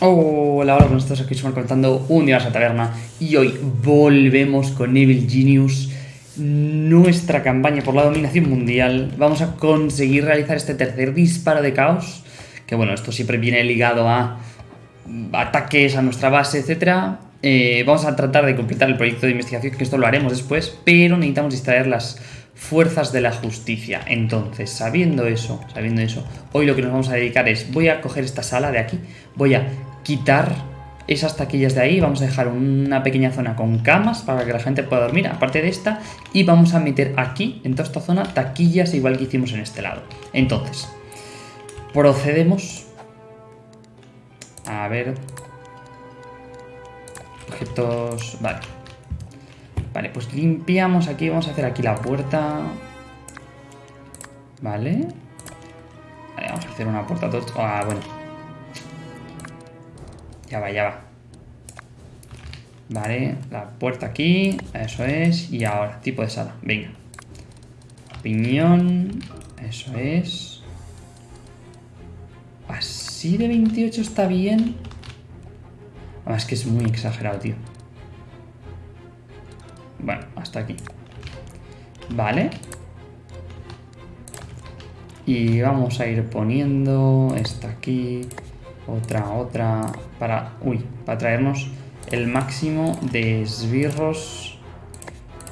Hola, hola, con estos aquí estamos contando un día a la taberna y hoy volvemos con Evil Genius, nuestra campaña por la dominación mundial. Vamos a conseguir realizar este tercer disparo de caos, que bueno, esto siempre viene ligado a ataques a nuestra base, etc. Eh, vamos a tratar de completar el proyecto de investigación, que esto lo haremos después, pero necesitamos distraer las fuerzas de la justicia. Entonces, sabiendo eso, sabiendo eso, hoy lo que nos vamos a dedicar es, voy a coger esta sala de aquí, voy a quitar esas taquillas de ahí, vamos a dejar una pequeña zona con camas para que la gente pueda dormir, aparte de esta, y vamos a meter aquí, en toda esta zona, taquillas igual que hicimos en este lado. Entonces, procedemos... A ver... Objetos... Vale. Vale, pues limpiamos aquí, vamos a hacer aquí la puerta. Vale. Vale, vamos a hacer una puerta. Ah, bueno. Ya va, ya va. Vale, la puerta aquí, eso es. Y ahora, tipo de sala, venga. Piñón, eso es. Así de 28 está bien. Además que es muy exagerado, tío. Bueno, hasta aquí. Vale. Y vamos a ir poniendo esta aquí, otra, otra, para, uy, para traernos el máximo de esbirros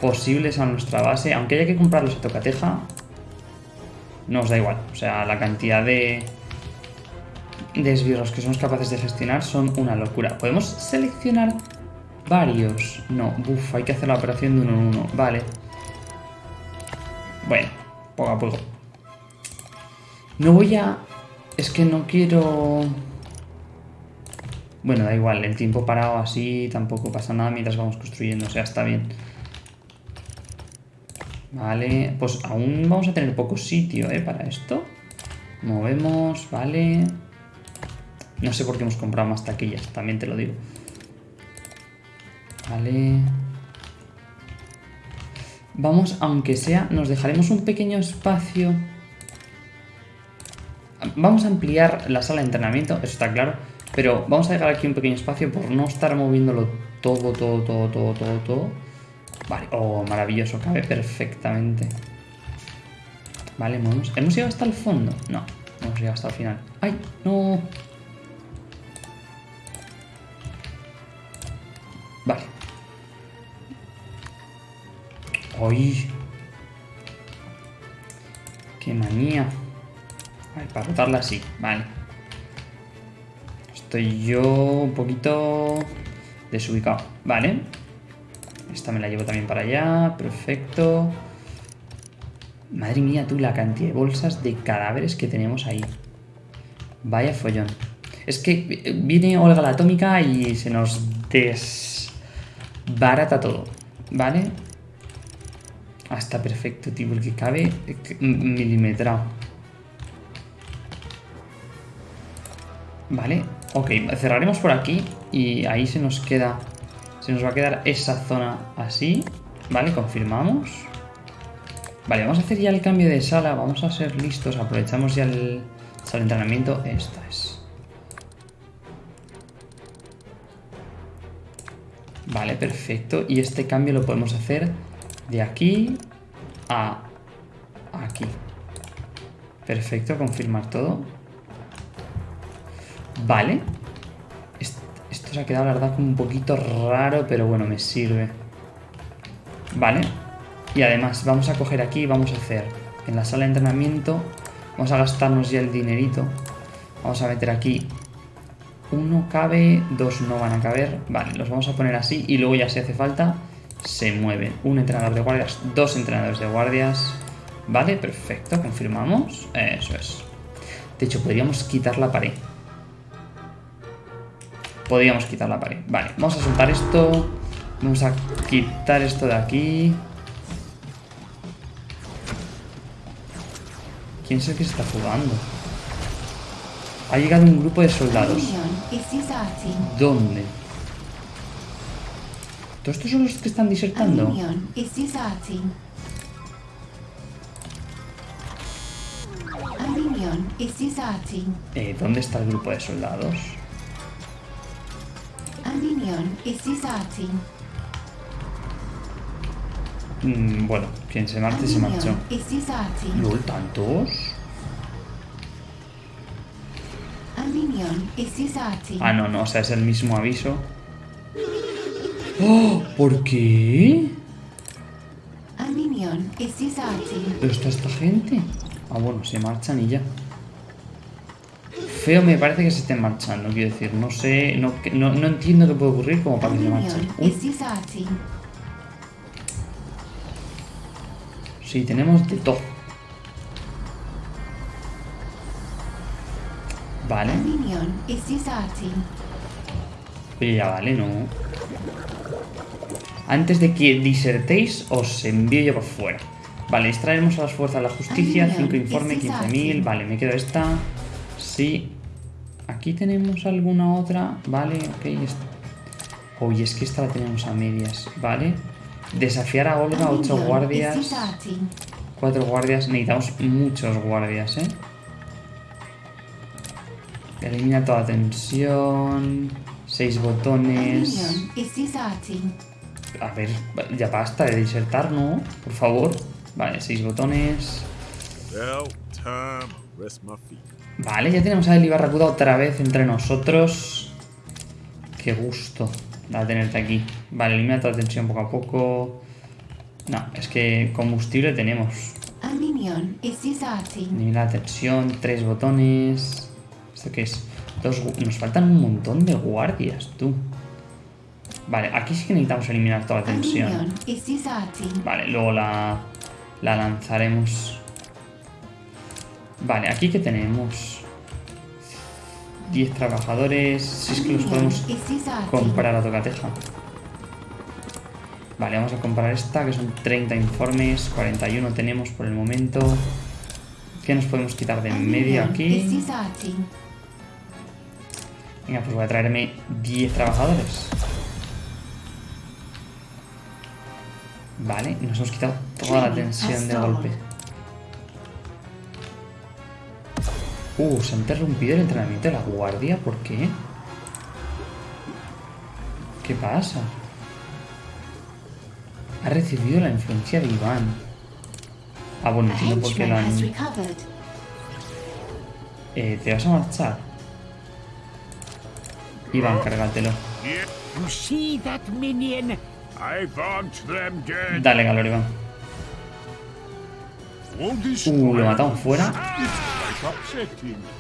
posibles a nuestra base. Aunque haya que comprarlos a tocateja, nos da igual. O sea, la cantidad de, de esbirros que somos capaces de gestionar son una locura. Podemos seleccionar Varios. No, uff, hay que hacer la operación de uno en uno. Vale. Bueno, poco a poco. No voy a... Es que no quiero... Bueno, da igual, el tiempo parado así tampoco pasa nada mientras vamos construyendo, o sea, está bien. Vale, pues aún vamos a tener poco sitio, ¿eh? Para esto. Movemos, vale. No sé por qué hemos comprado más taquillas, también te lo digo. Vale. Vamos, aunque sea, nos dejaremos un pequeño espacio. Vamos a ampliar la sala de entrenamiento, eso está claro. Pero vamos a dejar aquí un pequeño espacio por no estar moviéndolo todo, todo, todo, todo, todo, todo. Vale, oh, maravilloso, cabe perfectamente. Vale, movemos. ¿Hemos llegado hasta el fondo? No, hemos llegado hasta el final. ¡Ay, no! Vale. ¡Ay! ¡Qué manía! Vale, para rotarla así, vale. Estoy yo un poquito desubicado. Vale. Esta me la llevo también para allá. Perfecto. Madre mía, tú, la cantidad de bolsas de cadáveres que tenemos ahí. Vaya follón. Es que viene Olga la atómica y se nos desbarata todo. ¿Vale? Está perfecto, tío, porque cabe milimetrado. Vale, ok, cerraremos por aquí y ahí se nos queda... Se nos va a quedar esa zona así. Vale, confirmamos. Vale, vamos a hacer ya el cambio de sala. Vamos a ser listos. Aprovechamos ya el sala de entrenamiento. Esta es. Vale, perfecto. Y este cambio lo podemos hacer de aquí a aquí. Perfecto, confirmar todo. Vale. Esto se ha quedado, la verdad, como un poquito raro, pero bueno, me sirve. Vale. Y además, vamos a coger aquí y vamos a hacer en la sala de entrenamiento, vamos a gastarnos ya el dinerito. Vamos a meter aquí uno cabe, dos no van a caber. Vale, los vamos a poner así y luego ya si hace falta se mueven. Un entrenador de guardias, dos entrenadores de guardias. Vale, perfecto, confirmamos. Eso es. De hecho, podríamos quitar la pared. Podríamos quitar la pared. Vale, vamos a soltar esto. Vamos a quitar esto de aquí. ¿Quién es el que se está jugando? Ha llegado un grupo de soldados. ¿Dónde? ¿Todos estos son los que están disertando? Eh, ¿Dónde está el grupo de soldados? Mm, bueno, quien se marche se marchó. ¿Lol, tantos? Ah, no, no, o sea, es el mismo aviso. ¡Oh! ¿Por qué? ¿Pero está esta gente? Ah, bueno, se marchan y ya. Feo me parece que se estén marchando, quiero decir. No sé, no, no, no entiendo qué puede ocurrir como para que se marchen. disarting. sí, tenemos de todo. Vale. Oye, ya vale, ¿no? Antes de que disertéis, os envío yo por fuera. Vale, extraeremos a las fuerzas de la justicia, Ay, 5 mira, informes, este es 15.000. fácil. Vale, me quedo esta. Sí. Aquí tenemos alguna otra. Vale, ok. Oye, es que esta la tenemos a medias. Vale. Desafiar a Olga, A 8 minion guardias. 4 guardias. Necesitamos muchos guardias, ¿eh? Elimina toda tensión. 6 A botones. A ver, ya basta de disertar, ¿no? Por favor. Vale, seis botones. Vale, ya tenemos a Eli Barracuda otra vez entre nosotros. Qué gusto da tenerte aquí. Vale, elimina toda tensión poco a poco. No, es que combustible tenemos. Elimina la tensión, tres botones. ¿Esto qué es? Dos, nos faltan un montón de guardias, tú. Vale, aquí sí que necesitamos eliminar toda la tensión. Vale, luego la, la lanzaremos. Vale, aquí que tenemos 10 trabajadores. Si es que los podemos comprar a tocateja. Vale, vamos a comprar esta, que son 30 informes. 41 tenemos por el momento. ¿Qué nos podemos quitar de en medio aquí? Venga, pues voy a traerme 10 trabajadores. Vale, nos hemos quitado toda la tensión de golpe. Uh, se ha interrumpido el entrenamiento de la guardia, ¿por qué? ¿Qué pasa? Ha recibido la influencia de Iván. Ah, bueno, entiendo por qué lo han... Eh, ¿Te vas a marchar? Iván, cárgatelo. Yeah, You see that minion? I want them dead. Dale, calor, Iván. Uh, lo matamos fuera.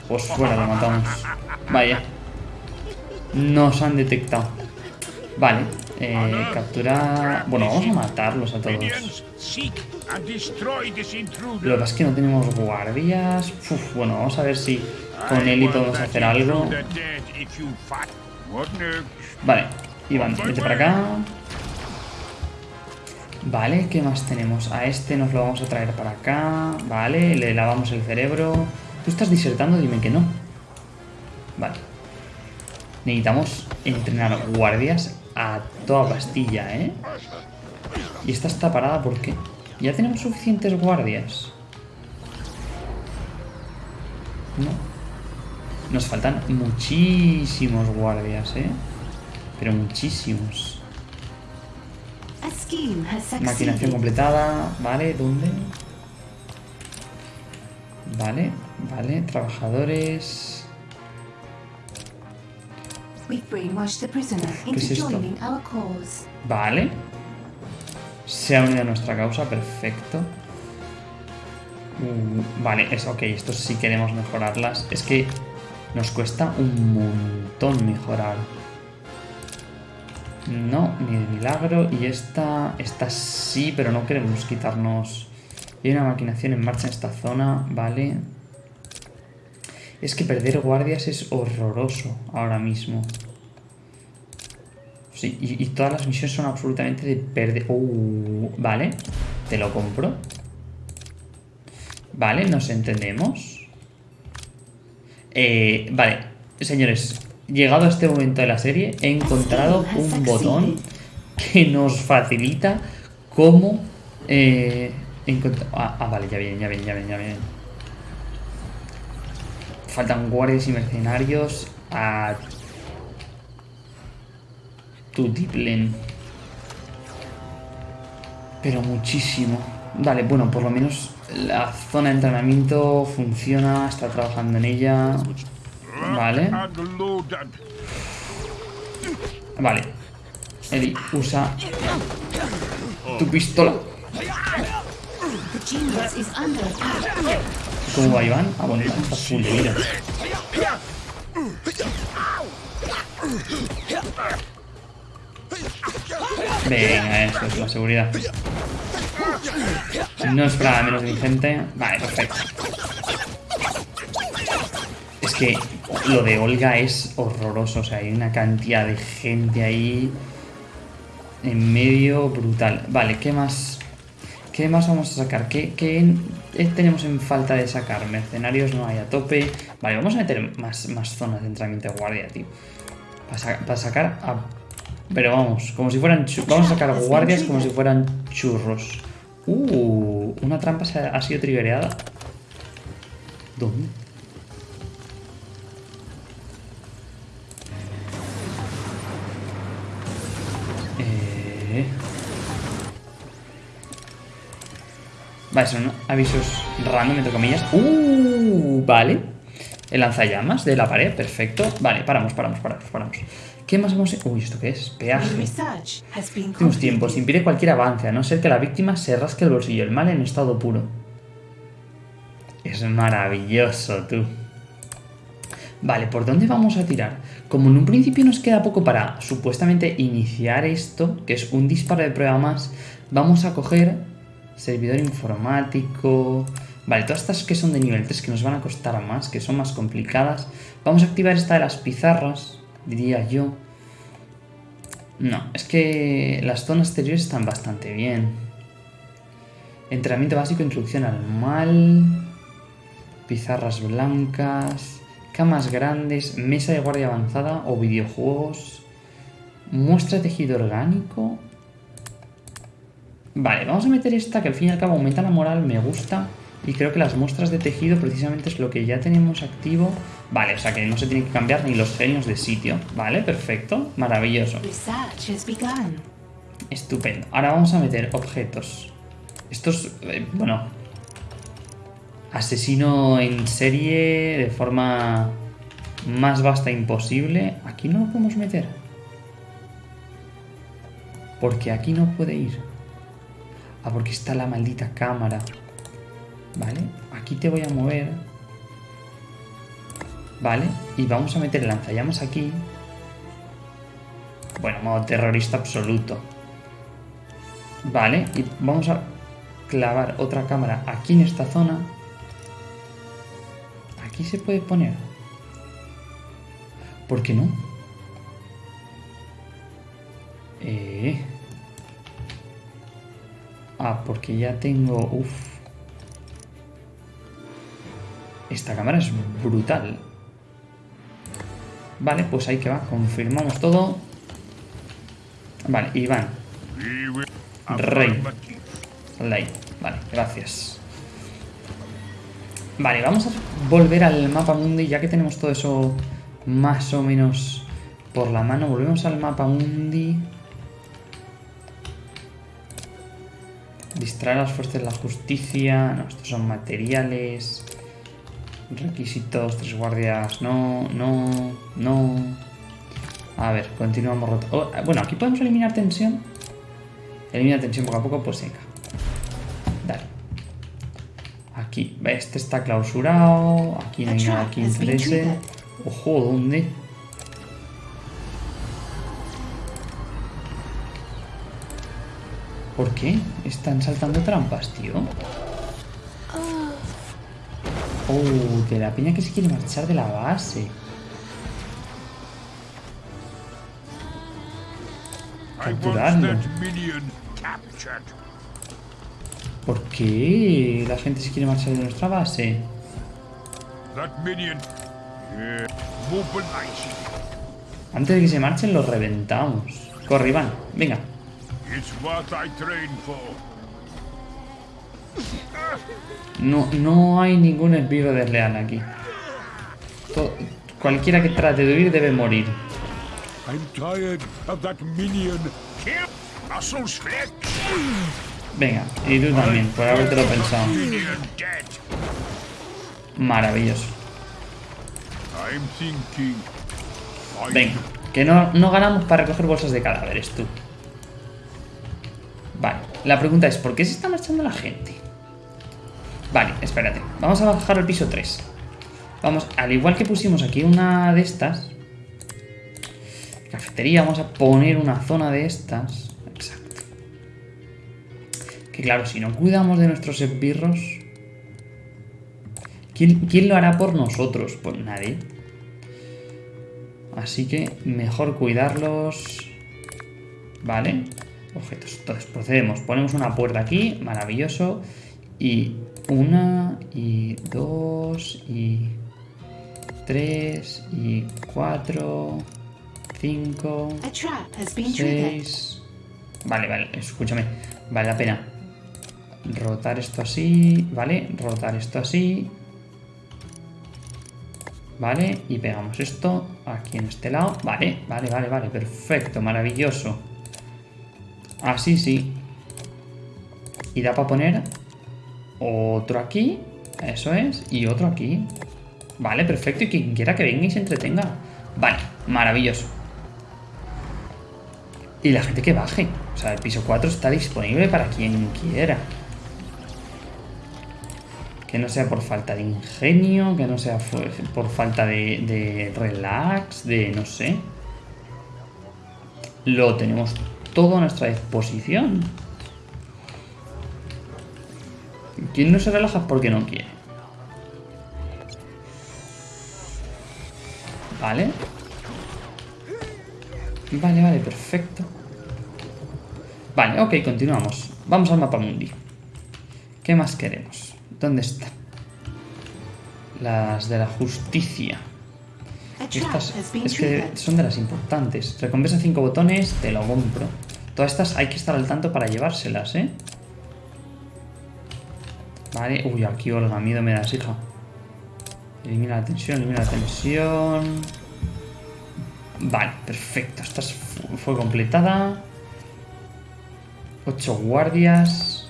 Pues fuera lo matamos. Vaya. Nos han detectado. Vale. Eh, capturar... Bueno, vamos a matarlos a todos. Lo que pasa es que no tenemos guardias. Uf, bueno, vamos a ver si con I Eli podemos hacer algo. Vale, Iván, vete para acá. Vale, ¿qué más tenemos? A este nos lo vamos a traer para acá. Vale, le lavamos el cerebro. ¿Tú estás disertando? Dime que no. Vale. Necesitamos entrenar guardias a toda pastilla, ¿eh? Y esta está parada porque ya tenemos suficientes guardias. No. Nos faltan muchísimos guardias, ¿eh? Pero muchísimos. Maquinación completada. Vale, ¿dónde? Vale, vale. Trabajadores. ¿Qué es esto? Vale. Se ha unido a nuestra causa, perfecto. Uh, vale, es ok, esto sí queremos mejorarlas. Es que nos cuesta un montón mejorar. No, ni de milagro. Y esta, esta sí, pero no queremos quitarnos. Hay una maquinación en marcha en esta zona, vale. Es que perder guardias es horroroso ahora mismo. Sí, y, y todas las misiones son absolutamente de perder. Uh, vale, te lo compro. Vale, nos entendemos. Eh, vale, señores, llegado a este momento de la serie, he encontrado un botón que nos facilita cómo eh, encontrar. Ah, ah, vale, ya vienen, ya vienen, ya vienen, ya vienen. Faltan guardias y mercenarios a Tutiplen. Pero muchísimo. Vale, bueno, por lo menos la zona de entrenamiento funciona, está trabajando en ella. Vale, vale. Eli, usa tu pistola. The genius is under attack. ¿Cómo va Iván? Ah, bueno, Iván está full de. Venga, eso es la seguridad. No esperaba menos de gente. Vale, perfecto. Es que lo de Olga es horroroso. O sea, hay una cantidad de gente ahí en medio brutal. Vale, ¿qué más? ¿Qué más vamos a sacar? ¿Qué, qué en- tenemos en falta de sacar? Mercenarios no hay a tope. Vale, vamos a meter más, más zonas de entrenamiento de guardia, tío. Para, sa- para sacar a... Pero vamos, como si fueran... Vamos a sacar guardias como si fueran churros. Uh, una trampa se ha, ha sido triggereada. ¿Dónde? Vale, son avisos random, entre comillas. ¡Uh! Vale. El lanzallamas de la pared, perfecto. Vale, paramos, paramos, paramos, paramos. ¿Qué más vamos a... Uy, ¿esto qué es? Peaje. Últimos tiempos. Impide cualquier avance, a no ser que la víctima se rasque el bolsillo. El mal en estado puro. Es maravilloso, tú. Vale, ¿por dónde vamos a tirar? Como en un principio nos queda poco para supuestamente iniciar esto, que es un disparo de prueba más, vamos a coger servidor informático... Vale, todas estas que son de nivel 3 que nos van a costar más, que son más complicadas. Vamos a activar esta de las pizarras, diría yo. No, es que las zonas exteriores están bastante bien. Entrenamiento básico, introducción al mal. Pizarras blancas. Camas grandes. Mesa de guardia avanzada o videojuegos. Muestra tejido orgánico. Vale, vamos a meter esta que al fin y al cabo aumenta la moral, me gusta. Y creo que las muestras de tejido precisamente es lo que ya tenemos activo. Vale, o sea que no se tienen que cambiar ni los genios de sitio. Vale, perfecto, maravilloso. Estupendo. Ahora vamos a meter objetos. Estos, eh, bueno, asesino en serie de forma más vasta imposible. Aquí no lo podemos meter. Porque aquí no puede ir. Ah, porque está la maldita cámara. Vale, aquí te voy a mover. Vale, y vamos a meter el lanzallamas aquí. Bueno, modo terrorista absoluto. Vale, y vamos a clavar otra cámara aquí en esta zona. Aquí se puede poner. ¿Por qué no? Eh. Ah, porque ya tengo... Uf. Esta cámara es brutal. Vale, pues ahí que va. Confirmamos todo. Vale, Iván. Rey. ahí. Vale, gracias. Vale, vamos a volver al mapa mundi, ya que tenemos todo eso más o menos por la mano. Volvemos al mapa mundi. Distraer a las fuerzas de la justicia. No, estos son materiales. Requisitos, tres guardias. No, no, no. A ver, continuamos. oh, bueno, aquí podemos eliminar tensión. Elimina tensión poco a poco, pues venga. Dale. Aquí, este está clausurado. Aquí no hay nada que interese. Ojo, ¿dónde? ¿Por qué? Están saltando trampas, tío. Oh, de la peña que se quiere marchar de la base. Capturarlo. ¿Por qué la gente se quiere marchar de nuestra base? Antes de que se marchen, los reventamos. Corre, Iván. Venga. No, no hay ningún esbirro desleal aquí. Cualquiera que trate de huir debe morir. I'm tired of that minion. Kill muscles flex. Venga, y tú también, por habértelo pensado. Maravilloso. I'm thinking. I Venga, que no, no ganamos para recoger bolsas de cadáveres, tú. La pregunta es, ¿por qué se está marchando la gente? Vale, espérate. Vamos a bajar al piso 3. Vamos, al igual que pusimos aquí una de estas... Cafetería, vamos a poner una zona de estas. Exacto. Que claro, si no cuidamos de nuestros esbirros... ¿Quién, quién lo hará por nosotros? Pues nadie. Así que mejor cuidarlos. Vale. Objetos. Entonces procedemos. Ponemos una puerta aquí. Maravilloso. Y una, y dos, y tres, y cuatro, cinco, seis. Vale, vale. Escúchame. Vale la pena. Rotar esto así. Vale. Rotar esto así. Vale, y pegamos esto aquí en este lado. Vale, vale, vale, vale, perfecto, maravilloso. Así sí. Y da para poner otro aquí, eso es, y otro aquí. Vale, perfecto, y quien quiera que venga y se entretenga. Vale, maravilloso. Y la gente que baje. O sea, el piso 4 está disponible para quien quiera. Que no sea por falta de ingenio, que no sea por falta de, de relax, de no sé. Lo tenemos todo a nuestra disposición. Quien no se relaja es porque no quiere. Vale. Vale, vale, perfecto. Vale, ok, continuamos. Vamos al mapa mundi. ¿Qué más queremos? ¿Dónde está? Las de la justicia. Estas es que son de las importantes. Recompensa 5 botones, te lo compro. Todas estas hay que estar al tanto para llevárselas, ¿eh? Vale, uy, aquí Olga, miedo me das, hija. Elimina la tensión, elimina la tensión. Vale, perfecto. Esta es- fu- fue completada. 8 guardias.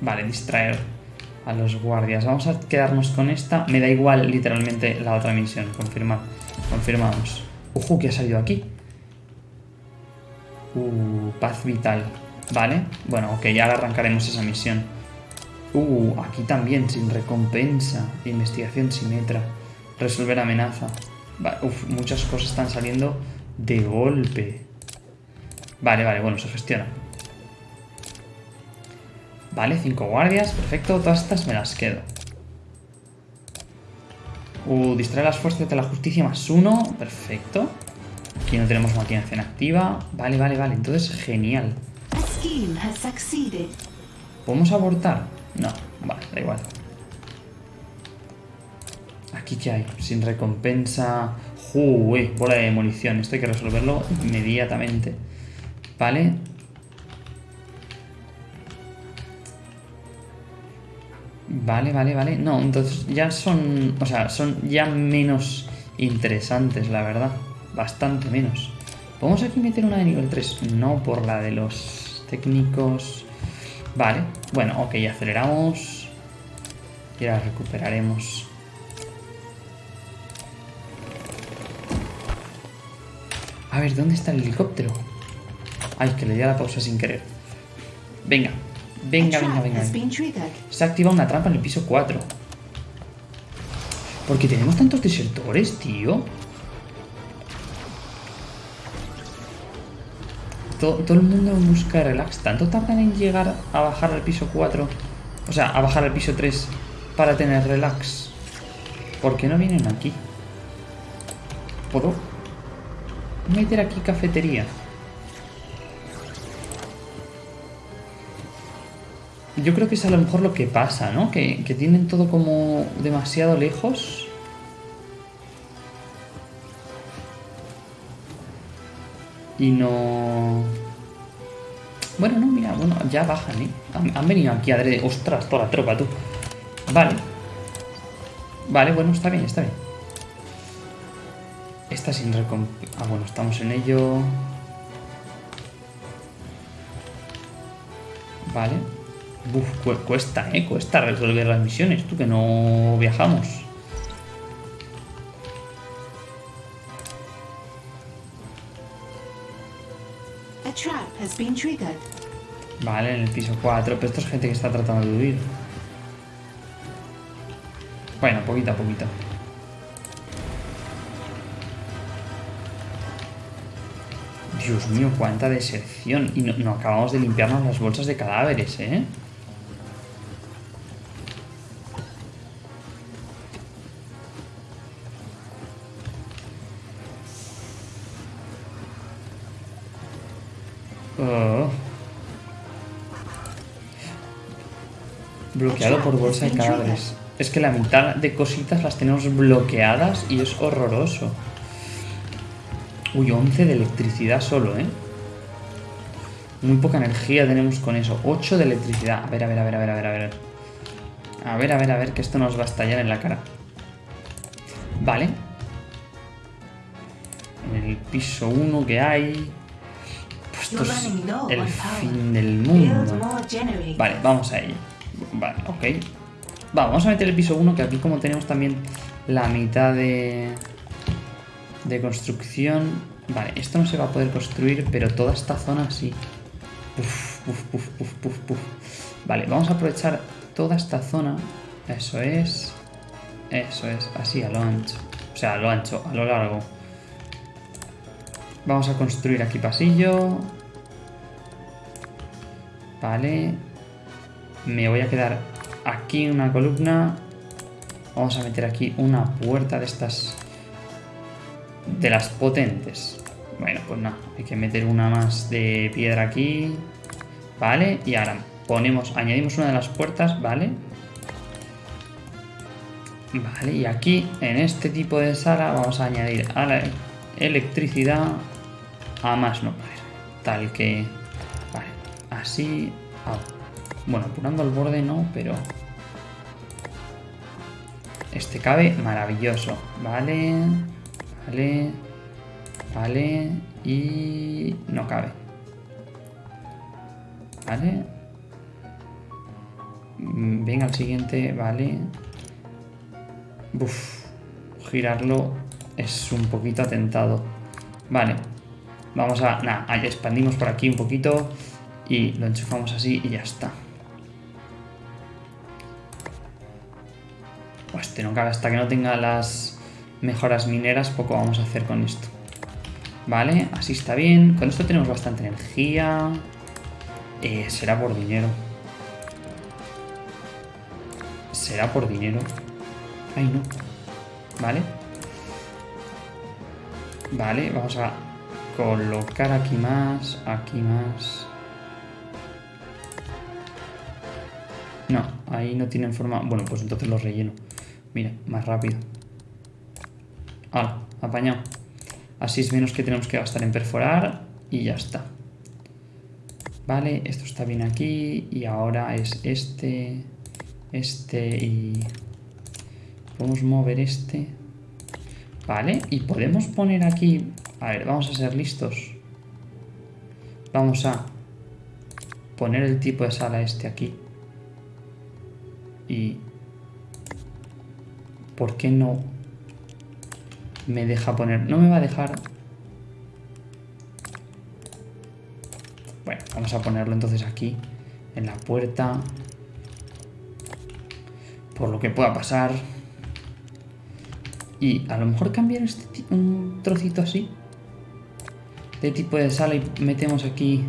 Vale, distraer a los guardias. Vamos a quedarnos con esta. Me da igual literalmente la otra misión. Confirmar. Confirmamos. Ojo, que ha salido aquí. Uh, paz vital. Vale. Bueno, ok, ya arrancaremos esa misión. Uh, aquí también, sin recompensa. Investigación simetra. Resolver amenaza. Muchas cosas están saliendo de golpe. Vale, vale, bueno, se gestiona. Vale, cinco guardias, perfecto. Todas estas me las quedo. Uh, distraer las fuerzas de la justicia más uno, perfecto. Aquí no tenemos maquinación activa. Vale, vale, vale, entonces genial. ¿Podemos abortar? No, vale, da igual. ¿Aquí qué hay? Sin recompensa. Uy, bola de demolición. Esto hay que resolverlo inmediatamente. Vale. Vale, vale, vale. No, entonces ya son. O sea, son ya menos interesantes, la verdad. Bastante menos. ¿Podemos aquí meter una de nivel 3? No, por la de los técnicos. Vale, bueno, ok, aceleramos. Y ahora recuperaremos. A ver, ¿dónde está el helicóptero? Ay, que le di a la pausa sin querer. Venga, venga, venga, venga. venga. Se ha activado una trampa en el piso 4. Porque tenemos tantos desertores, tío. To- Todo, el mundo busca relax. ¿Tanto tardan en llegar a bajar al piso 4? O sea, a bajar al piso 3 para tener relax. ¿Por qué no vienen aquí? ¿Puedo meter aquí cafetería? Yo creo que es a lo mejor lo que pasa, ¿no? Que, que tienen todo como demasiado lejos. Y no... Bueno, no, mira, bueno, ya bajan, ¿eh? Han, venido aquí a adrede. Ostras, toda la tropa, tú. Vale. Vale, bueno, está bien, está bien. esta sin recomp... Ah, bueno, estamos en ello. Vale. Uf, cu- cuesta, ¿eh? Cuesta resolver las misiones. Tú que no viajamos. Has been triggered. Vale, en el piso 4. Pero esto es gente que está tratando de huir. Bueno, poquito a poquito. Dios mío, cuánta deserción. Y no, no acabamos de limpiarnos las bolsas de cadáveres, ¿eh? Bloqueado por bolsa de cadáveres. Es que la mitad de cositas las tenemos bloqueadas y es horroroso. Uy, 11 de electricidad solo, ¿eh? Muy poca energía tenemos con eso. 8 de electricidad. A ver, a ver, a ver, a ver, a ver, a ver. A ver, a ver, a ver, que esto nos va a estallar en la cara. Vale. En el piso 1 que hay... Pues esto es el fin del mundo. Vale, vamos a ello. Vale, ok. Va, vamos a meter el piso 1, que aquí como tenemos también la mitad de, de construcción... Vale, esto no se va a poder construir, pero toda esta zona sí. Uf, uf, uf, uf, uf, uf. Vale, vamos a aprovechar toda esta zona. Eso es. Eso es, así a lo ancho. O sea, a lo ancho, a lo largo. Vamos a construir aquí pasillo. Vale. Me voy a quedar aquí una columna. Vamos a meter aquí una puerta de estas... De las potentes. Bueno, pues nada. Hay que meter una más de piedra aquí. Vale. Y ahora ponemos... Añadimos una de las puertas. Vale. Vale. Y aquí, en este tipo de sala, vamos a añadir a la electricidad a más no poder. Tal que... Vale. Así... Bueno, apurando el borde no, pero... Este cabe maravilloso. Vale. Vale. Vale. Y... No cabe. Vale. Mm, Venga al siguiente. Vale. Uf. Girarlo es un poquito atentado. Vale. Vamos a... Nada, expandimos por aquí un poquito. Y lo enchufamos así y ya está. Pues hasta que no tenga las mejoras mineras, poco vamos a hacer con esto. Vale, así está bien. Con esto tenemos bastante energía. Eh, será por dinero. Será por dinero. Ay, no. Vale. Vale, vamos a colocar aquí más, aquí más. No, ahí no tienen forma... Bueno, pues entonces los relleno. Mira, más rápido. Hala, apañado. Así es menos que tenemos que gastar en perforar y ya está. Vale, esto está bien aquí y ahora es este, este y... Podemos mover este. Vale, y podemos poner aquí... A ver, vamos a ser listos. Vamos a poner el tipo de sala este aquí. Y... ¿Por qué no me deja poner? No me va a dejar... Bueno, vamos a ponerlo entonces aquí, en la puerta. Por lo que pueda pasar. Y a lo mejor cambiar este un trocito así. De tipo de sala y metemos aquí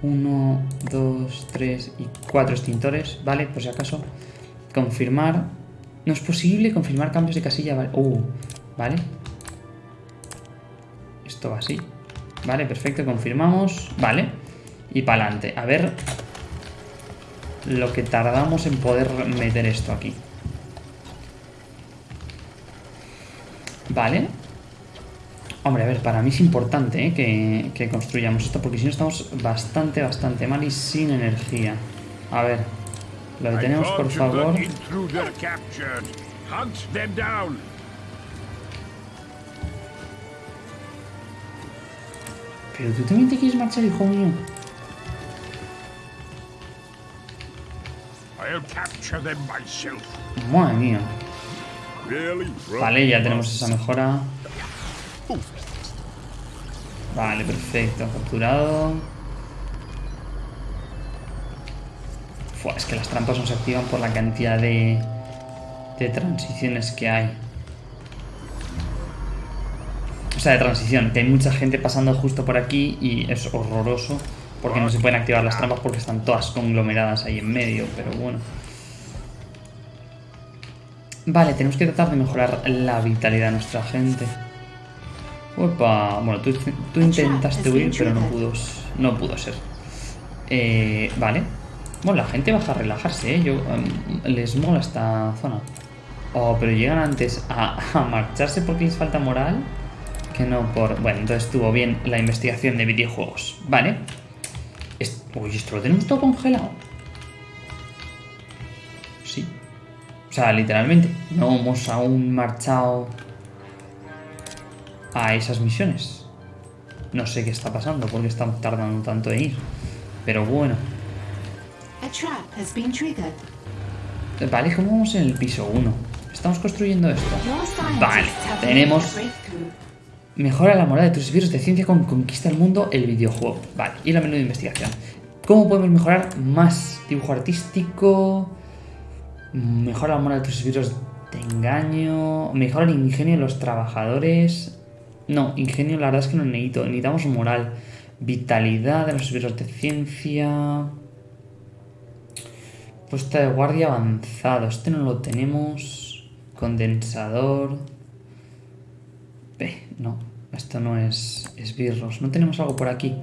uno, dos, tres y cuatro extintores, ¿vale? Por si acaso. Confirmar. No es posible confirmar cambios de casilla, ¿vale? Uh, ¿vale? Esto va así. Vale, perfecto, confirmamos. Vale. Y para adelante. A ver lo que tardamos en poder meter esto aquí. Vale. Hombre, a ver, para mí es importante ¿eh? que, que construyamos esto, porque si no estamos bastante, bastante mal y sin energía. A ver, lo detenemos, por favor. Pero tú también te quieres marchar, hijo mío. Madre mía. Vale, ya tenemos esa mejora. Vale, perfecto. Capturado. Fua, es que las trampas no se activan por la cantidad de, de transiciones que hay. O sea, de transición. Que hay mucha gente pasando justo por aquí y es horroroso. Porque no se pueden activar las trampas porque están todas conglomeradas ahí en medio. Pero bueno. Vale, tenemos que tratar de mejorar la vitalidad de nuestra gente. Opa, bueno, tú, tú intentaste huir, pero no pudo, no pudo ser. Eh, vale. Bueno, la gente baja a relajarse, ¿eh? Yo, em, les mola esta zona. Oh, pero llegan antes a, marcharse porque les falta moral que no por... Bueno, entonces estuvo bien la investigación de videojuegos. Vale. Uy, esto lo tenemos todo congelado. Sí. O sea, literalmente, no hemos aún marchado a esas misiones. No sé qué está pasando, porque están tardando tanto en ir. Pero bueno. Vale, ¿cómo vamos en el piso 1? Estamos construyendo esto. Vale, tenemos... Mejora la moral de tus esbirros de ciencia con Conquista el Mundo, el videojuego. Vale, y la menú de investigación. ¿Cómo podemos mejorar más? Dibujo artístico. Mejora la moral de tus esbirros de engaño. Mejora el ingenio de los trabajadores. No, ingenio la verdad es que no necesito. Necesitamos moral. Vitalidad de los esbirros de ciencia. Puesta de guardia avanzado. Este no lo tenemos. Condensador. No, esto no es esbirros. No tenemos algo por aquí.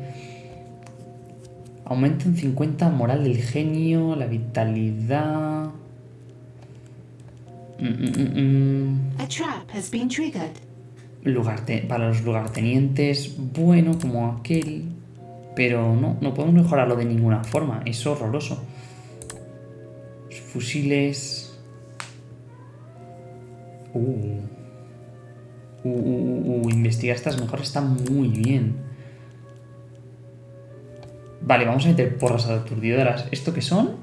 Aumenta en 50 moral del genio, la vitalidad. Mm, mm, mm, mm. A trap has been triggered. Lugarte- para los lugartenientes, bueno, como aquel. Pero no, no podemos mejorarlo de ninguna forma. Es horroroso. Fusiles. Uh. Uh, uh, uh, uh, investigar estas mejoras está muy bien. Vale, vamos a meter porras aturdidoras. ¿Esto qué son?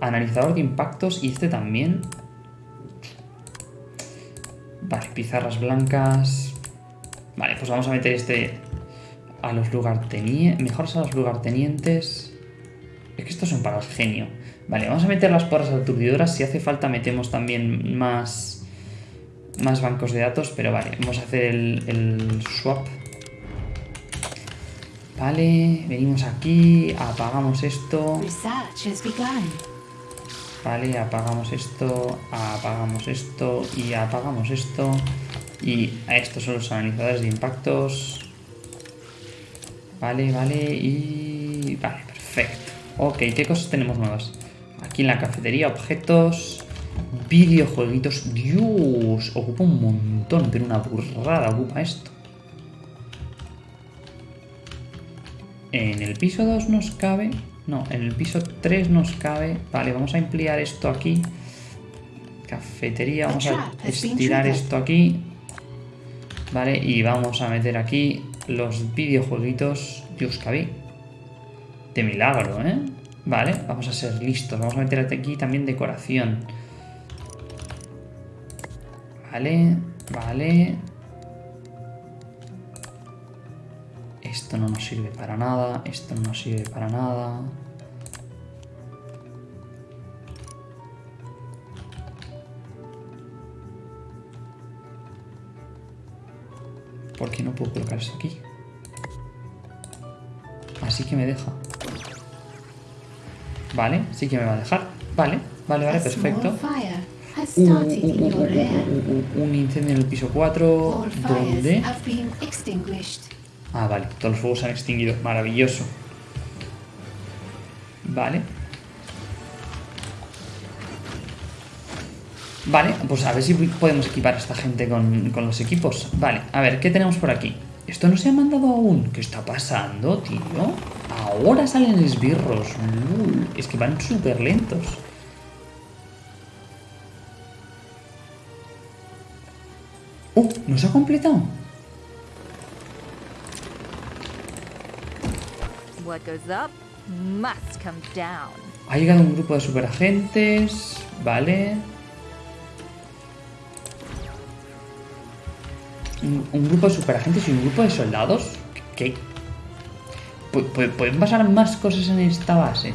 Analizador de impactos y este también. Vale, pizarras blancas. Vale, pues vamos a meter este a los lugartenientes. Mejoras a los lugartenientes. Es que estos son para el genio. Vale, vamos a meter las porras aturdidoras. Si hace falta metemos también más más bancos de datos, pero vale, vamos a hacer el, el swap. Vale, venimos aquí, apagamos esto. Vale, apagamos esto, apagamos esto y apagamos esto. Y estos son los analizadores de impactos. Vale, vale, y... Vale, perfecto. Ok, ¿qué cosas tenemos nuevas? Aquí en la cafetería, objetos... Videojueguitos. Dios, ocupa un montón, pero una burrada ocupa esto. En el piso 2 nos cabe. No, en el piso 3 nos cabe. Vale, vamos a emplear esto aquí. Cafetería, vamos a estirar esto aquí. Vale, y vamos a meter aquí los videojueguitos. Dios, cabí. De milagro, ¿eh? Vale, vamos a ser listos. Vamos a meter aquí también decoración. Vale, vale. Esto no nos sirve para nada. Esto no nos sirve para nada. ¿Por qué no puedo colocar esto aquí? Así que me deja. Vale, sí que me va a dejar. Vale, vale, vale, perfecto. Uh, uh, uh, un incendio en el piso 4. All fires ¿Dónde? Ah, vale, todos los fuegos se han extinguido. Maravilloso. Vale. Vale, pues a ver si podemos equipar a esta gente con, con los equipos. Vale, a ver, ¿qué tenemos por aquí? ¿Esto no se ha mandado aún? ¿Qué está pasando, tío? Ahora salen esbirros. Lul. Es que van súper lentos. ¡Uh! ¿No se ha completado? What goes up must come down. Ha llegado un grupo de superagentes. Vale. Un, un grupo de superagentes y un grupo de soldados. ¿Qué? Pu- pu- ¿Pueden pasar más cosas en esta base?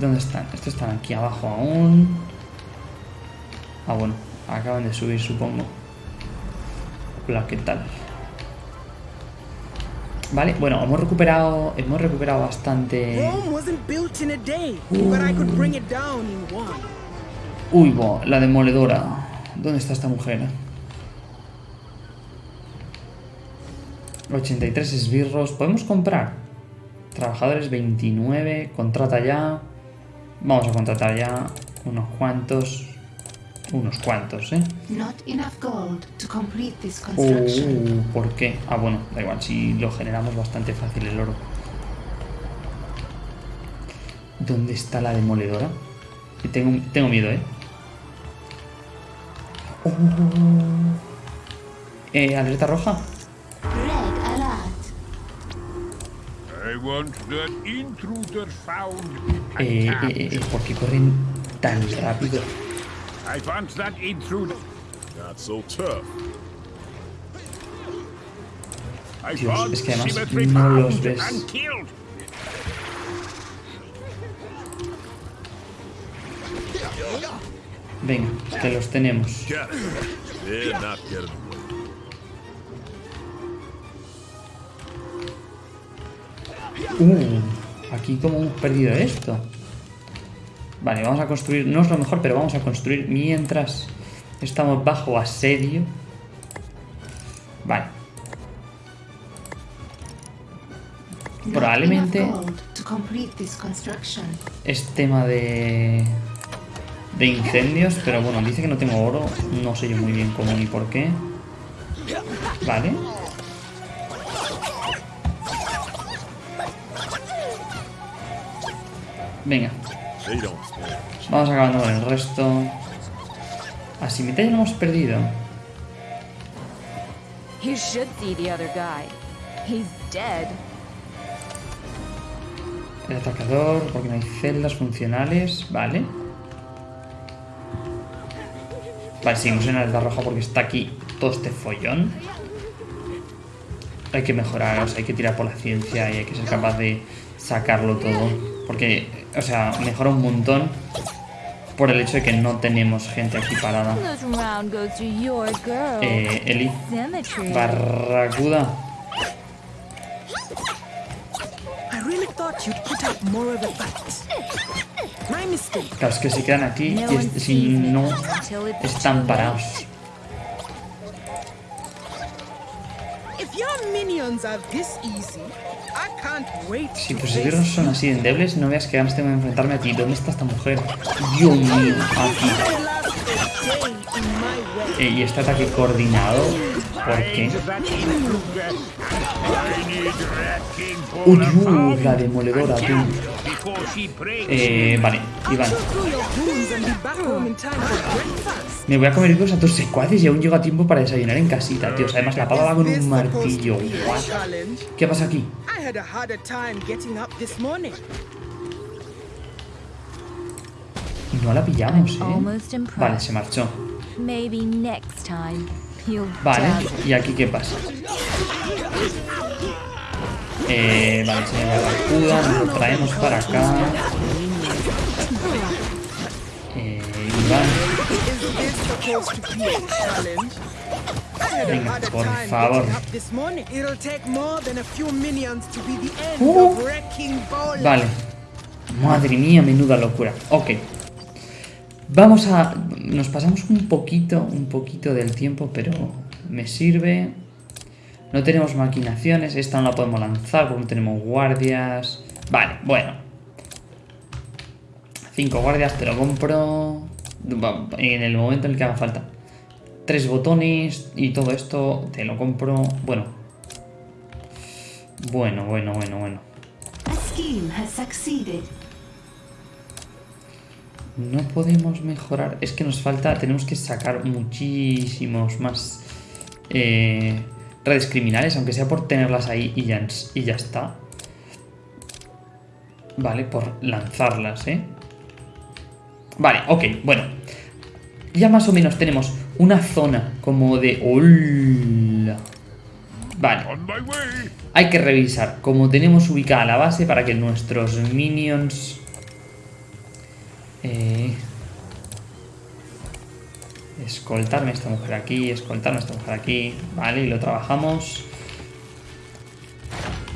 ¿Dónde están? Estos están aquí abajo aún. Ah, bueno. Acaban de subir, supongo. Hola, ¿qué tal? Vale, bueno, hemos recuperado. Hemos recuperado bastante. Uy, bo, la demoledora. ¿Dónde está esta mujer? 83 esbirros. ¿Podemos comprar? Trabajadores 29. Contrata ya. Vamos a contratar ya unos cuantos. Unos cuantos, ¿eh? Not enough gold to complete this construction. Uh, ¿Por qué? Ah, bueno, da igual. Si lo generamos bastante fácil el oro. ¿Dónde está la demoledora? Que Tengo, tengo miedo, ¿eh? Oh. Eh, alerta roja. Want that intruder found. Eh, eh, eh, eh, ¿Por qué corren tan rápido? I want that intruder. Not so tough. I Dios, want es que además symmetry no los found ves. and killed. Venga, que los tenemos. Uh, aquí como hemos perdido esto. Vale, vamos a construir, no es lo mejor, pero vamos a construir mientras estamos bajo asedio. Vale. Probablemente es tema de de incendios, pero bueno, dice que no tengo oro, no sé yo muy bien cómo ni por qué. Vale. Venga. Vamos acabando con el resto. Así mitad ya lo hemos perdido. You should see the other guy. He's dead. El atacador, porque no hay celdas funcionales. Vale. Vale, seguimos en alerta roja porque está aquí todo este follón. Hay que mejorar, o sea, hay que tirar por la ciencia y hay que ser capaz de sacarlo todo. Porque, o sea, mejora un montón por el hecho de que no tenemos gente aquí parada. Eh, Eli. Barracuda. Claro, es que se quedan aquí y es- si no están parados. Si tus esbirros son así de endebles, no veas que ganas tengo de enfrentarme a ti. ¿Dónde está esta mujer? Dios mío, aquí. Y este ataque coordinado, ¿por qué? Uy, uh, la demoledora, tú. Eh, vale, Iván. Me voy a comer vivos a tus secuaces y aún llego a tiempo para desayunar en casita, tío. Además, la pava va con un martillo. ¿Qué pasa aquí? Y no la pillamos, ¿eh? Vale, se marchó. Maybe next time you'll Vale. ¿y aquí qué pasa? Eh, vale, señor Barracuda, nos lo traemos para acá. Eh, a Venga, por favor. Uh. Vale. Madre mía, menuda locura. Ok. Vamos a... Nos pasamos un poquito, un poquito del tiempo, pero me sirve. No tenemos maquinaciones. Esta no la podemos lanzar porque no tenemos guardias. Vale, bueno. Cinco guardias, te lo compro. En el momento en el que haga falta. Tres botones y todo esto, te lo compro. Bueno. Bueno, bueno, bueno, bueno. A scheme has. No podemos mejorar. Es que nos falta. Tenemos que sacar muchísimos más eh, redes criminales, aunque sea por tenerlas ahí y ya, y ya está. Vale, por lanzarlas, ¿eh? Vale, ok, bueno. Ya más o menos tenemos una zona como de... ¡Hola! Vale. Hay que revisar cómo tenemos ubicada la base para que nuestros minions... Eh, escoltarme esta mujer aquí, escoltarme esta mujer aquí, vale, y lo trabajamos.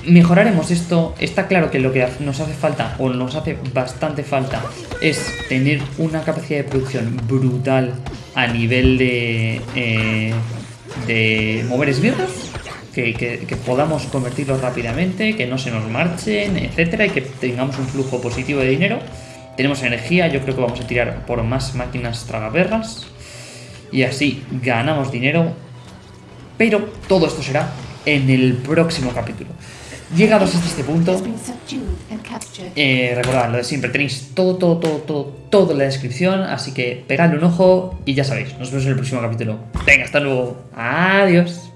Mejoraremos esto, está claro que lo que nos hace falta, o nos hace bastante falta, es tener una capacidad de producción brutal a nivel de, eh, de mover esbirros, que, que- que podamos convertirlos rápidamente, que no se nos marchen, etcétera, y que tengamos un flujo positivo de dinero. Tenemos energía, yo creo que vamos a tirar por más máquinas tragaperras. Y así ganamos dinero. Pero todo esto será en el próximo capítulo. Llegados hasta este punto, eh, recordad lo de siempre, tenéis todo, todo, todo, todo, todo en la descripción, así que pegadle un ojo y ya sabéis, nos vemos en el próximo capítulo. Venga, hasta luego. Adiós.